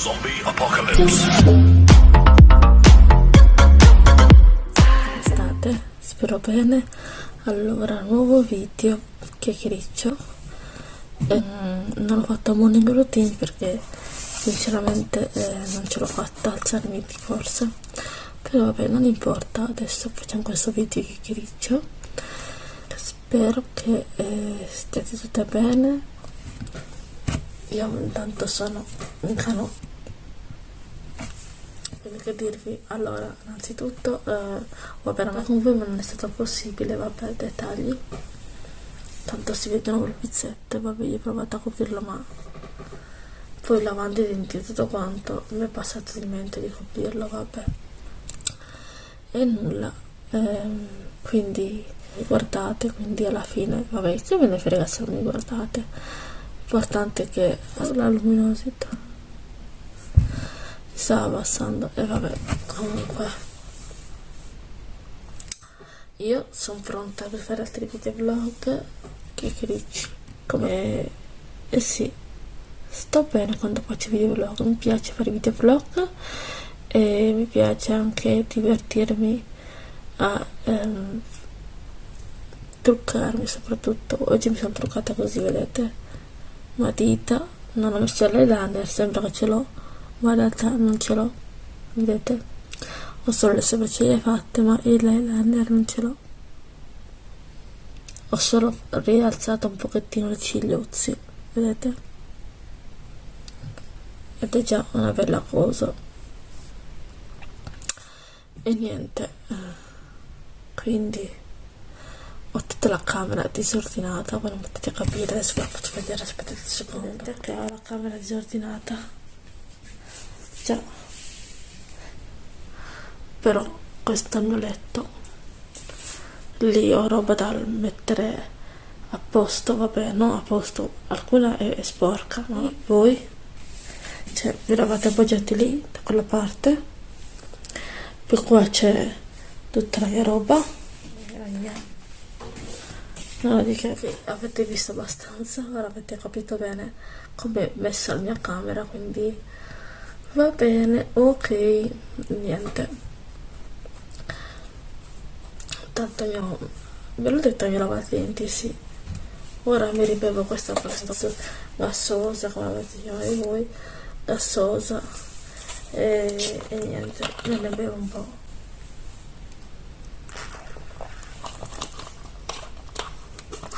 Zombie Apocalypse. State, spero bene. Allora, nuovo video chiacchiericcio. Ehm, non ho fatto morning routine perché sinceramente eh, non ce l'ho fatta alzarmi di forza. Però vabbè, non importa, adesso facciamo questo video chiacchiericcio. Spero che eh, stiate tutte bene. Io intanto sono in cano quindi che dirvi allora innanzitutto eh, vabbè non con voi ma non è stato possibile vabbè dettagli. Tanto si vedono le pizzette vabbè io ho provato a coprirlo ma poi lavando i denti tutto quanto. Mi è passato di mente di coprirlo vabbè. E nulla. Ehm, quindi guardate quindi alla fine vabbè che ve ne frega se non mi guardate? L'importante è che la luminosità sta abbassando e vabbè comunque. Io sono pronta per fare altri video vlog. Che dici? Come? Eh sì. Sto bene quando faccio video vlog. Mi piace fare video vlog e mi piace anche divertirmi a ehm, truccarmi soprattutto. Oggi mi sono truccata così vedete? Matita non ho messo l'eyeliner sembra che ce l'ho realtà non ce l'ho. Vedete? Ho solo le sopracciglia fatte ma il eyeliner non ce l'ho. Ho solo rialzato un pochettino le cigliuzzi vedete? Ed è già una bella cosa. E niente. Quindi ho tutta la camera disordinata. Non potete capire adesso ve la faccio vedere aspettate un secondo che ho la camera disordinata già però questo mio letto lì ho roba da mettere a posto vabbè non a posto alcuna è, è sporca ma voi? Cioè vi lavate appoggiati lì da quella parte? Poi qua c'è tutta la mia roba. No, di che avete visto abbastanza ora avete capito bene come è messa la mia camera quindi va bene ok niente. Tanto io ve l'ho detto io lavato i denti sì. Ora mi ribevo questa pasta gassosa come avete chiamata voi gassosa e, e niente me ne bevo un po'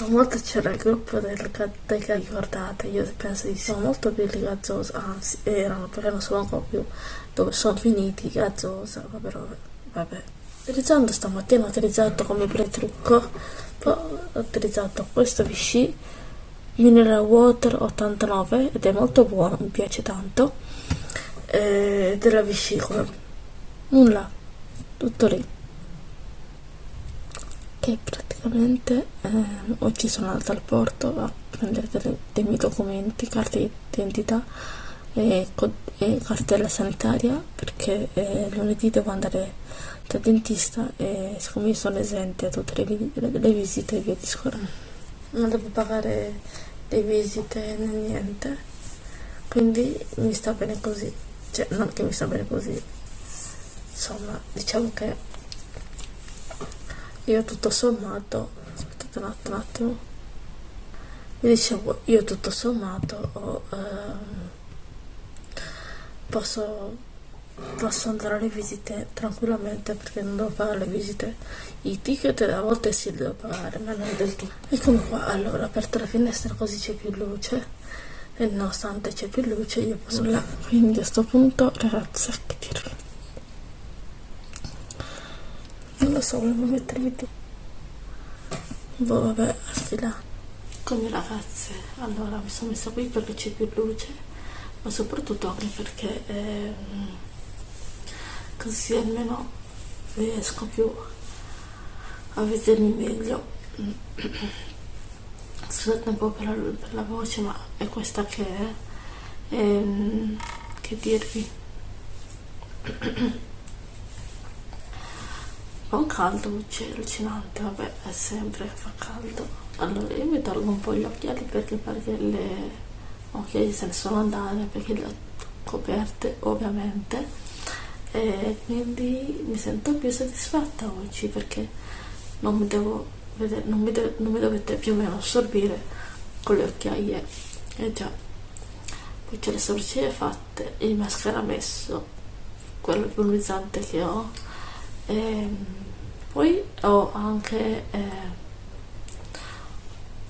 volta c'era il gruppo del dei ricordate. Io penso di sono molto belli gazzosa anzi erano perché non so ancora più dove sono finiti. Gazzosa vabbè vabbè, vabbè. utilizzando stamattina ho utilizzato come pretrucco poi ho utilizzato questo Vichy Mineral Water 89 ed è molto buono mi piace tanto. E della come nulla tutto lì che praticamente eh, oggi sono andata al porto a prendere delle, dei miei documenti, carte di identità e, e cartella sanitaria perché eh, lunedì devo andare dal dentista e siccome io sono esente a tutte le, le, le visite via discorrendo non devo pagare le visite né niente. Quindi mi sta bene così. Cioè non che mi sta bene così. Insomma diciamo che io tutto sommato aspettate un attimo, un attimo. Vi dicevo io tutto sommato ho, ehm, posso posso andare alle visite tranquillamente perché non devo pagare le visite. I ticket a volte si devo pagare ma non del tutto. Eccomi qua allora aperto la finestra così c'è più luce. E nonostante c'è più luce io posso là quindi a questo punto ragazzi che dirvi lo so volevo mettermi tu boh vabbè sti là. Con le ragazze allora mi sono messa qui perché c'è più luce ma soprattutto anche perché eh, così almeno riesco più a vedermi meglio. Scusate un po' per la, per la voce ma è questa che è ehm, che dirvi fa un caldo allucinante vabbè è sempre fa caldo. Allora io mi tolgo un po' gli occhiali perché, perché le occhiali se ne sono andate perché le ho coperte ovviamente. E quindi mi sento più soddisfatta oggi perché non mi devo vedere, non mi, de non mi dovete più o meno assorbire con le occhiaie. E eh già. Poi c'è le sopracciglia fatte il mascara messo quello più che ho e ehm, poi ho anche eh,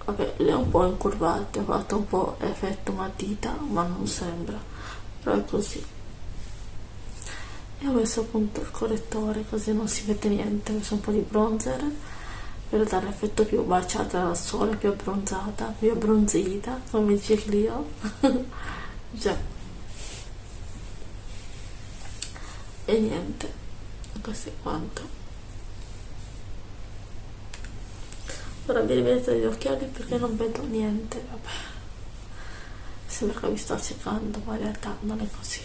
vabbè le ho un po' incurvate ho fatto un po' effetto matita ma non sembra però è così. E ho messo appunto il correttore così non si vede niente ho messo un po' di bronzer per dare l'effetto più baciata dal sole più abbronzata più abbronzita come dice Clio. Già. E niente questo è quanto? Ora vi rivedete gli occhiali perché non vedo niente vabbè. Sembra che mi sto accecando ma in realtà non è così.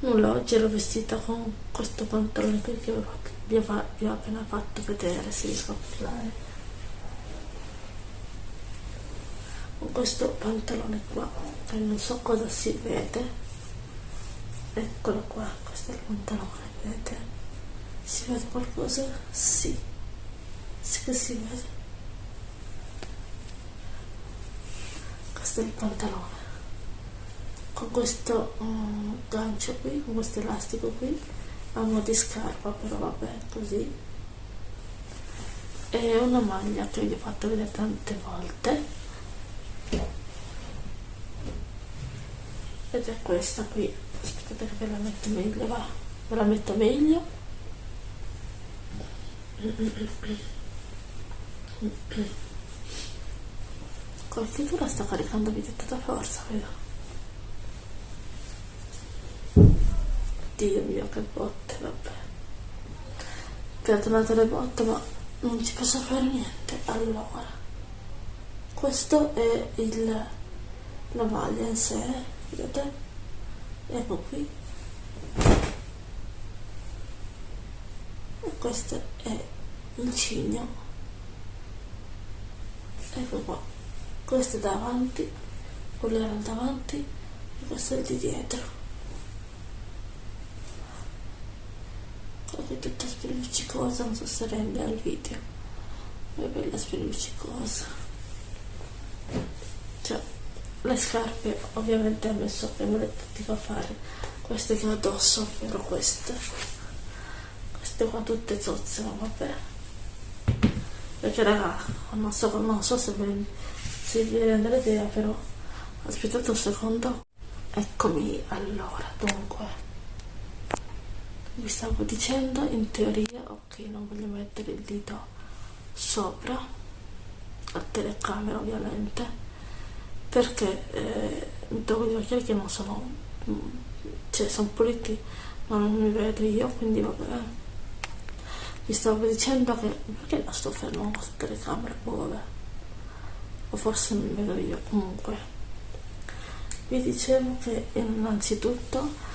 Nulla oggi ero vestita con questo pantalone qui che vi ho, vi ho appena fatto vedere se riesco a parlare. Con questo pantalone qua che non so cosa si vede eccolo qua questo è il pantalone vedete si vede qualcosa? Sì. Sì che si vede. Questo è il pantalone. Con questo um, gancio qui, con questo elastico qui, a mo' di scarpa, però vabbè, così. E una maglia che vi ho fatto vedere tante volte. È questa qui. Aspettate che ve la metto meglio, va. Ve la metto meglio Col figura sta caricando di tutta forza, vedo. Dio mio, che botte, vabbè. Perdonate le botte, ma non ci posso fare niente. Allora, questo è il, la maglia in sé, vedete? Ecco qui. Questo è il cigno. Ecco qua. Questo è davanti quello era davanti e questo è di dietro. È tutta spelluccicosa non so se rende al video. È bella spelluccicosa cioè le scarpe ovviamente ho messo me le poteva fare queste che ho addosso ovvero queste. Queste qua tutte zozze ma vabbè. Perché raga non so, non so se, vi, se vi rende l'idea però aspettate un secondo. Eccomi allora dunque. Vi stavo dicendo in teoria ok non voglio mettere il dito sopra la telecamera ovviamente perché eh, mi devo dire che non sono cioè sono puliti ma non mi vedo io quindi vabbè. Vi stavo dicendo che perché la sto fermando questa telecamera boh vabbè. O forse mi vedo io comunque. Vi dicevo che innanzitutto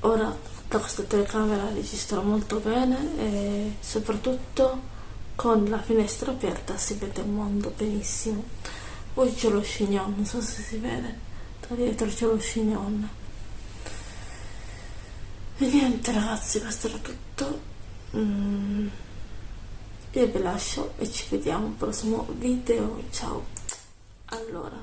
ora da questa telecamera registrò molto bene e soprattutto con la finestra aperta si vede il mondo benissimo poi c'è lo chignon non so se si vede. Da dietro c'è lo chignon e niente ragazzi questo era tutto. Mm, io vi lascio e ci vediamo al prossimo video. Ciao. Allora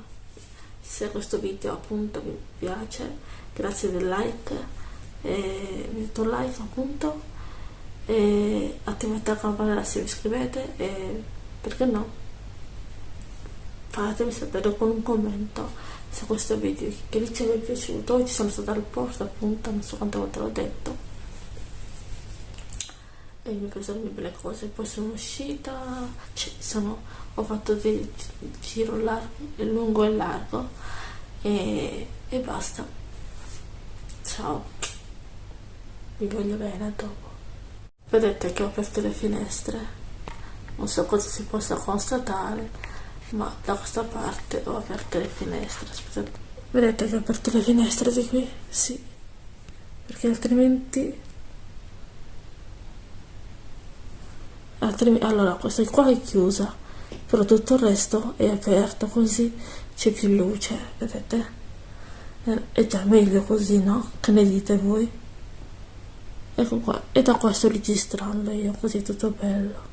se questo video appunto vi piace grazie del like. E mettete un like appunto. E attivate la campanella se vi iscrivete. E perché no fatemi sapere con un commento se questo video che vi è piaciuto. Oggi sono stata al porto appunto non so quante volte l'ho detto. E mi ho le belle cose. Poi sono uscita cioè, sono, ho fatto del giro largo, lungo e largo e, e basta. Ciao. Vi voglio bene a dopo. Vedete che ho aperto le finestre. Non so cosa si possa constatare ma da questa parte ho aperto le finestre aspettate vedete che ho aperto le finestre di qui? sì. Perché altrimenti allora questa qua è chiusa però tutto il resto è aperto così c'è più luce vedete? È già meglio così no? che ne dite voi? Ecco qua e da qua sto registrando io così tutto bello.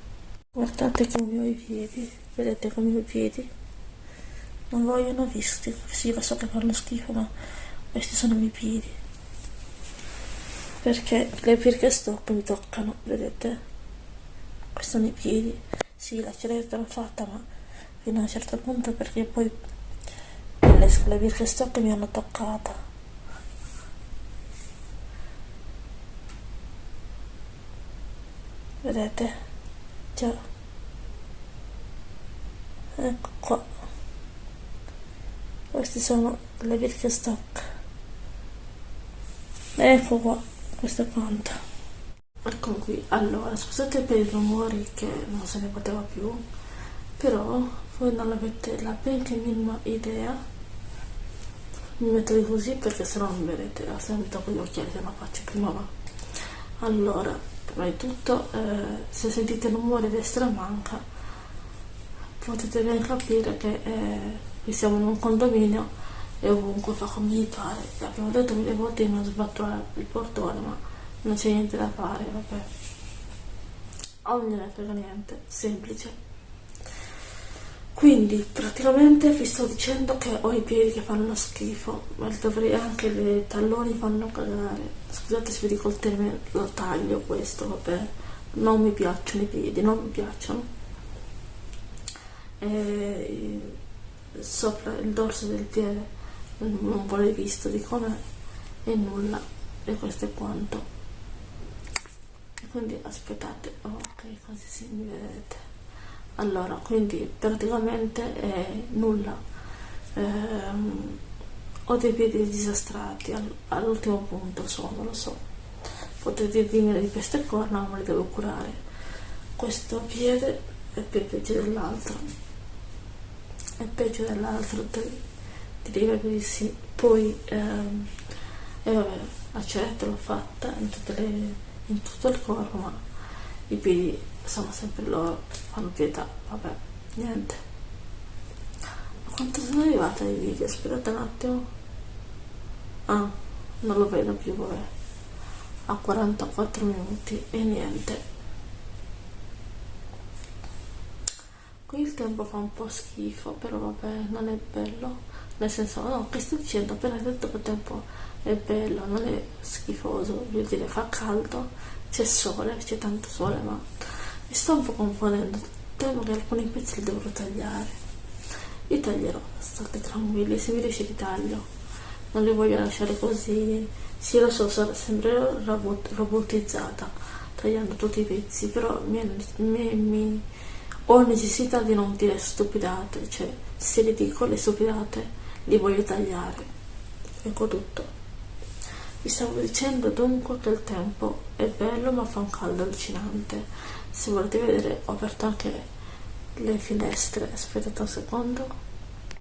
Guardate come ho i piedi vedete come i piedi. Non vogliono visti. Sì lo so che fanno schifo ma questi sono i miei piedi. Perché le Birkenstock mi toccano vedete? Questi sono i piedi. Sì la ceretta l'ho fatta ma fino a un certo punto perché poi le, le Birkenstock mi hanno toccata. Vedete? Già ecco qua. Questi sono le Birkenstock ecco qua questo quanto ecco qui. Allora scusate per i rumori che non se ne poteva più però voi non avete la benché minima idea. Mi metto così perché se no non vedete se mi tocco gli occhiali se no faccio prima va allora prima di tutto eh, se sentite rumore destra manca potete ben capire che eh, siamo in un condominio e ovunque fa come gli pare. Abbiamo detto mille volte di non sbattere il portone ma non c'è niente da fare vabbè. Gliene frega niente semplice. Quindi praticamente vi sto dicendo che ho i piedi che fanno schifo ma dovrei anche i talloni fanno cagare. Scusate se vi dico il termine lo taglio questo vabbè. Non mi piacciono i piedi non mi piacciono e sopra il dorso del piede. Non vuole visto di come e nulla e questo è quanto. E quindi aspettate ok così si mi vedete allora quindi praticamente è nulla. Ehm, ho dei piedi disastrati all'ultimo punto sono lo so. Potete dirmi di queste corna ma le devo curare. Questo piede è più peggio dell'altro è peggio dell'altro ti devi capire poi ehm, e vabbè la ceretta l'ho fatta in, le, in tutto il corpo ma i piedi sono sempre loro fanno pietà vabbè niente. Quanto sono arrivata ai video? Aspettate un attimo. Ah non lo vedo più vabbè. A 44 minuti e niente qui il tempo fa un po' schifo però vabbè non è bello. Nel senso no che sto dicendo appena detto che tempo è bello non è schifoso vuol dire fa caldo c'è sole c'è tanto sole ma mi sto un po' confondendo temo che alcuni pezzi li dovrò tagliare. Li taglierò state tranquilli se mi riesce li taglio. Non li voglio lasciare così. Sì lo so sembrerò robot, robotizzata tagliando tutti i pezzi però mi, mi, mi, ho necessità di non dire stupidate cioè se li dico le stupidate li voglio tagliare. Ecco tutto. Vi stavo dicendo dunque che il tempo è bello ma fa un caldo allucinante. Se volete vedere ho aperto anche le finestre. Aspettate un secondo